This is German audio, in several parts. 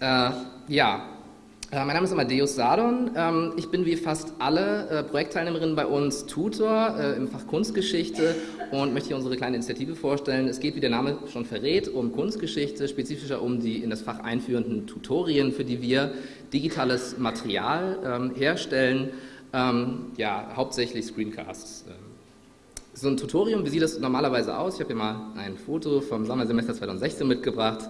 Äh, ja, äh, mein Name ist Amadeus Sadon. Ähm, ich bin wie fast alle äh, Projektteilnehmerinnen bei uns Tutor äh, im Fach Kunstgeschichte und möchte hier unsere kleine Initiative vorstellen. Es geht, wie der Name schon verrät, um Kunstgeschichte, spezifischer um die in das Fach einführenden Tutorien, für die wir digitales Material ähm, herstellen, ähm, ja, hauptsächlich Screencasts. So ein Tutorium, wie sieht das normalerweise aus? Ich habe hier mal ein Foto vom Sommersemester 2016 mitgebracht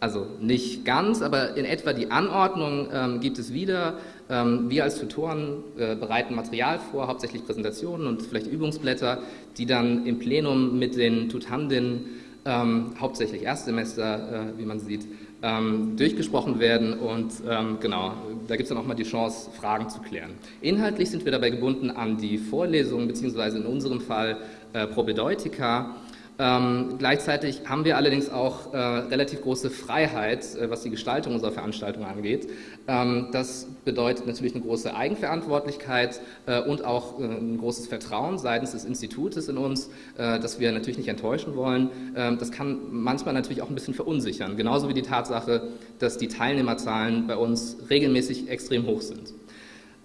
also nicht ganz, aber in etwa die Anordnung ähm, gibt es wieder. Ähm, wir als Tutoren äh, bereiten Material vor, hauptsächlich Präsentationen und vielleicht Übungsblätter, die dann im Plenum mit den Tutandinnen, ähm, hauptsächlich Erstsemester, äh, wie man sieht, ähm, durchgesprochen werden und ähm, genau, da gibt es dann auch mal die Chance, Fragen zu klären. Inhaltlich sind wir dabei gebunden an die Vorlesungen, beziehungsweise in unserem Fall äh, Propedeutika, ähm, gleichzeitig haben wir allerdings auch äh, relativ große Freiheit, äh, was die Gestaltung unserer Veranstaltung angeht. Ähm, das bedeutet natürlich eine große Eigenverantwortlichkeit äh, und auch äh, ein großes Vertrauen seitens des Institutes in uns, äh, das wir natürlich nicht enttäuschen wollen. Ähm, das kann manchmal natürlich auch ein bisschen verunsichern, genauso wie die Tatsache, dass die Teilnehmerzahlen bei uns regelmäßig extrem hoch sind.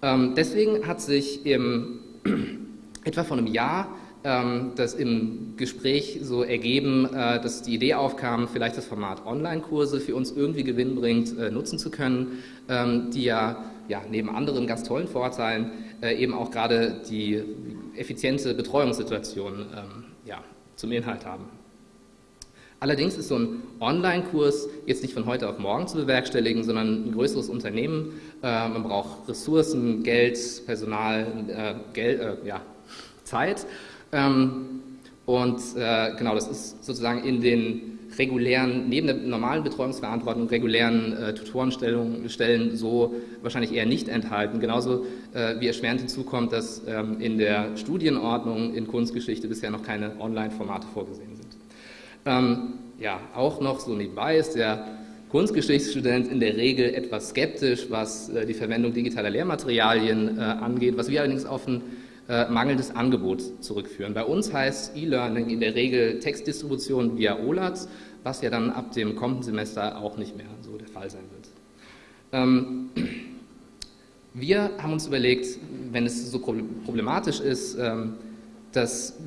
Ähm, deswegen hat sich im, etwa vor einem Jahr das im Gespräch so ergeben, äh, dass die Idee aufkam, vielleicht das Format Online-Kurse für uns irgendwie gewinnbringend äh, nutzen zu können, ähm, die ja, ja neben anderen ganz tollen Vorteilen äh, eben auch gerade die effiziente Betreuungssituation ähm, ja, zum Inhalt haben. Allerdings ist so ein Online-Kurs jetzt nicht von heute auf morgen zu bewerkstelligen, sondern ein größeres Unternehmen. Man braucht Ressourcen, Geld, Personal, Geld, ja, Zeit ähm, und äh, genau, das ist sozusagen in den regulären, neben der normalen Betreuungsverantwortung, regulären äh, Tutorenstellen so wahrscheinlich eher nicht enthalten. Genauso äh, wie erschwerend hinzukommt, dass ähm, in der Studienordnung in Kunstgeschichte bisher noch keine Online-Formate vorgesehen sind. Ähm, ja, auch noch so nebenbei ist der Kunstgeschichtsstudent in der Regel etwas skeptisch, was äh, die Verwendung digitaler Lehrmaterialien äh, angeht, was wir allerdings auf ein äh, mangelndes Angebot zurückführen. Bei uns heißt E-Learning in der Regel Textdistribution via OLAT, was ja dann ab dem kommenden Semester auch nicht mehr so der Fall sein wird. Ähm, wir haben uns überlegt, wenn es so problematisch ist, ähm, dass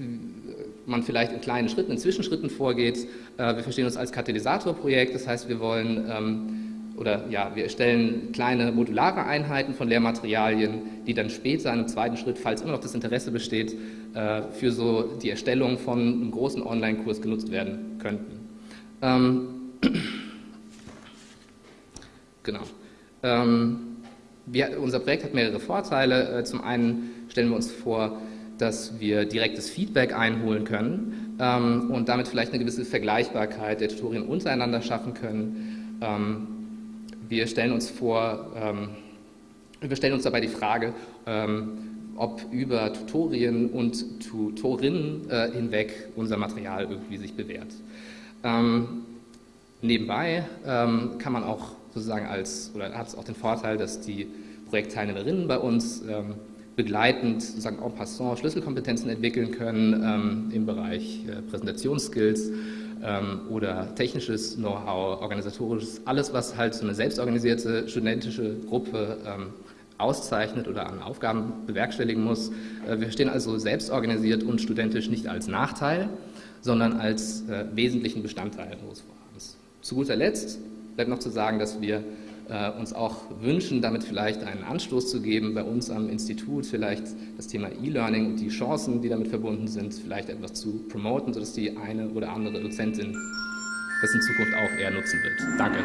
man vielleicht in kleinen Schritten, in Zwischenschritten vorgeht. Äh, wir verstehen uns als Katalysatorprojekt, das heißt, wir wollen ähm, oder ja, wir erstellen kleine modulare Einheiten von Lehrmaterialien, die dann später in einem zweiten Schritt, falls immer noch das Interesse besteht, äh, für so die Erstellung von einem großen Online-Kurs genutzt werden könnten. Ähm, genau. Ähm, wir, unser Projekt hat mehrere Vorteile. Äh, zum einen stellen wir uns vor, dass wir direktes Feedback einholen können ähm, und damit vielleicht eine gewisse Vergleichbarkeit der Tutorien untereinander schaffen können. Ähm, wir stellen uns vor, ähm, wir stellen uns dabei die Frage, ähm, ob über Tutorien und Tutorinnen äh, hinweg unser Material irgendwie sich bewährt. Ähm, nebenbei ähm, kann man auch sozusagen als, oder hat es auch den Vorteil, dass die Projektteilnehmerinnen bei uns ähm, begleitend sozusagen en passant Schlüsselkompetenzen entwickeln können ähm, im Bereich äh, Präsentationsskills oder technisches Know-how, organisatorisches, alles, was halt so eine selbstorganisierte studentische Gruppe ähm, auszeichnet oder an Aufgaben bewerkstelligen muss. Äh, wir stehen also selbstorganisiert und studentisch nicht als Nachteil, sondern als äh, wesentlichen Bestandteil unseres Vorhabens. Zu guter Letzt bleibt noch zu sagen, dass wir uns auch wünschen, damit vielleicht einen Anstoß zu geben, bei uns am Institut vielleicht das Thema E-Learning und die Chancen, die damit verbunden sind, vielleicht etwas zu promoten, sodass die eine oder andere Dozentin das in Zukunft auch eher nutzen wird. Danke.